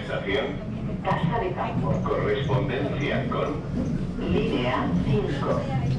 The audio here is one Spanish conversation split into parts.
Estación Casa de Campo. Correspondencia con línea 5.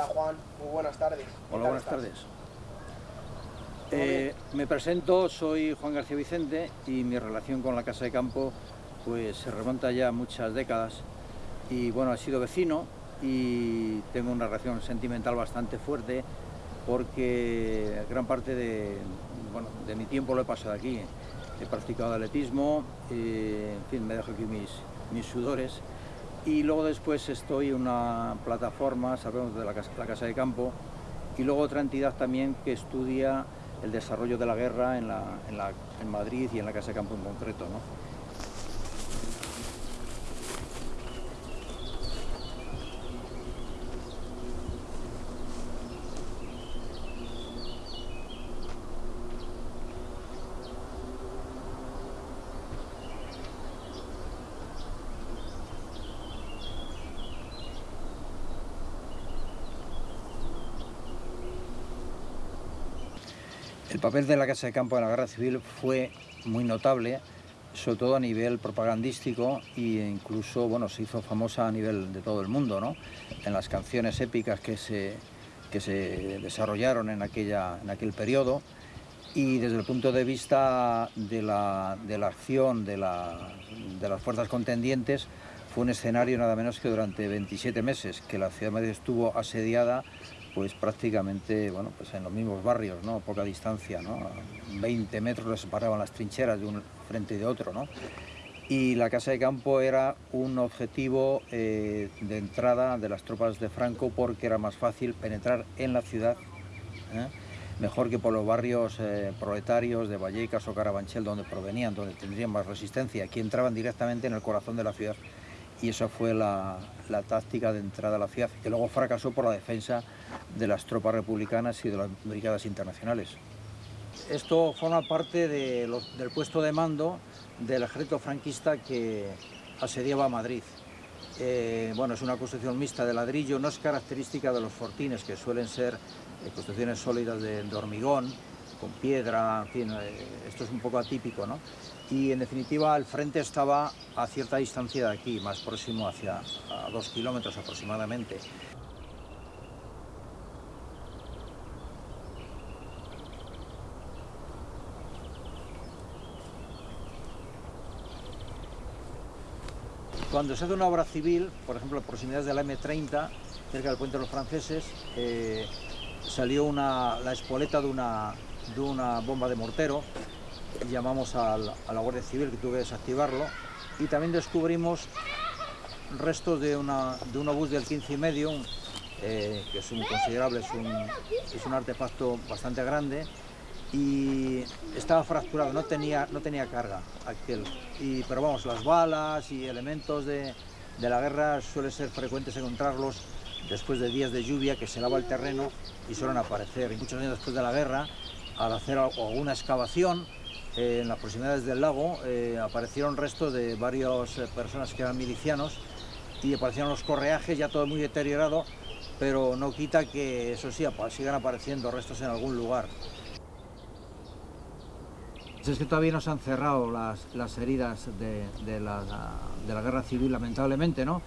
Hola Juan, muy buenas tardes. Hola, buenas tardes. Eh, me presento, soy Juan García Vicente y mi relación con la Casa de Campo pues se remonta ya a muchas décadas y bueno, he sido vecino y tengo una relación sentimental bastante fuerte porque gran parte de, bueno, de mi tiempo lo he pasado aquí. He practicado atletismo, eh, en fin, me dejo aquí mis, mis sudores y luego después estoy en una plataforma, sabemos de la casa, de Campo, y luego otra entidad también que estudia el desarrollo de la guerra en, la, en, la, en Madrid y en la Casa de Campo en concreto. ¿no? El papel de la Casa de Campo en la Guerra Civil fue muy notable, sobre todo a nivel propagandístico e incluso bueno, se hizo famosa a nivel de todo el mundo, ¿no? en las canciones épicas que se, que se desarrollaron en, aquella, en aquel periodo y desde el punto de vista de la, de la acción de, la, de las fuerzas contendientes fue un escenario nada menos que durante 27 meses que la ciudad de Madrid estuvo asediada pues prácticamente bueno, pues en los mismos barrios, ¿no? a poca distancia, ¿no? a 20 metros les separaban las trincheras de un frente y de otro. ¿no? Y la casa de campo era un objetivo eh, de entrada de las tropas de Franco porque era más fácil penetrar en la ciudad, ¿eh? mejor que por los barrios eh, proletarios de Vallecas o Carabanchel, donde provenían, donde tendrían más resistencia. Aquí entraban directamente en el corazón de la ciudad y esa fue la, táctica de entrada a la ciudad, que luego fracasó por la defensa de las tropas republicanas y de las brigadas internacionales. Esto forma parte del puesto de mando del ejército franquista que asediaba Madrid. Eh, bueno, es una construcción mixta de ladrillo, no es característica de los fortines, que suelen ser eh, construcciones sólidas de, hormigón, con piedra, en fin, eh, esto es un poco atípico, ¿no? Y en definitiva el frente estaba a cierta distancia de aquí, más próximo hacia dos kilómetros aproximadamente. Cuando se hace una obra civil, por ejemplo, en proximidades de la M30, cerca del puente de los franceses, eh, salió la espoleta de una, bomba de mortero, llamamos a la Guardia Civil que tuve que desactivarlo y también descubrimos restos de, una, de un obús del 15 y medio, eh, que es un considerable, es un artefacto bastante grande y estaba fracturado, no tenía, no tenía carga aquel. Y, pero vamos, las balas y elementos de, de la guerra suele ser frecuentes encontrarlos después de días de lluvia que se lava el terreno y suelen aparecer. Y muchos años después de la guerra al hacer alguna excavación eh, en las proximidades del lago eh, aparecieron restos de varias eh, personas que eran milicianos y aparecieron los correajes ya todo muy deteriorado, pero no quita que eso sí, sigan apareciendo restos en algún lugar. Es que todavía no se han cerrado las, heridas de, la, guerra civil, lamentablemente, ¿no?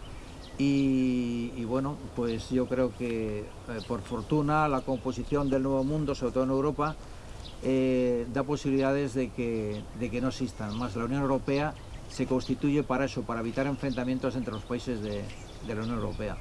Y, bueno, pues yo creo que eh, por fortuna la composición del Nuevo Mundo, sobre todo en Europa, eh, da posibilidades de que, de no existan. Más la Unión Europea se constituye para eso, para evitar enfrentamientos entre los países de la Unión Europea.